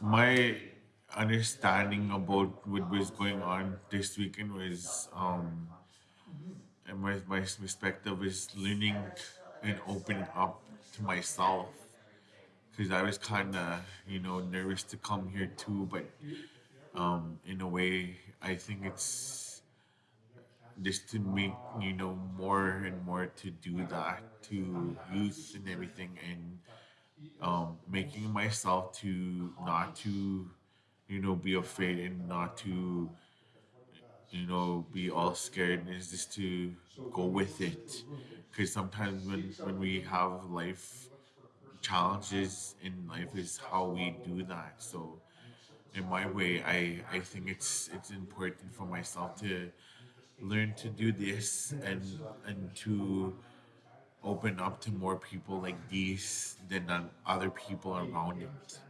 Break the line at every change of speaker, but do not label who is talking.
my understanding about what was going on this weekend was um and my, my perspective is learning and opening up to myself. Because I was kind of you know nervous to come here too but um in a way I think it's just to make you know more and more to do that to youth and everything and um making myself to not to you know be afraid and not to you know be all scared is just to go with it. Because sometimes when when we have life challenges in life is how we do that. So in my way i i think it's it's important for myself to learn to do this and and to open up to more people like these than uh, other people around it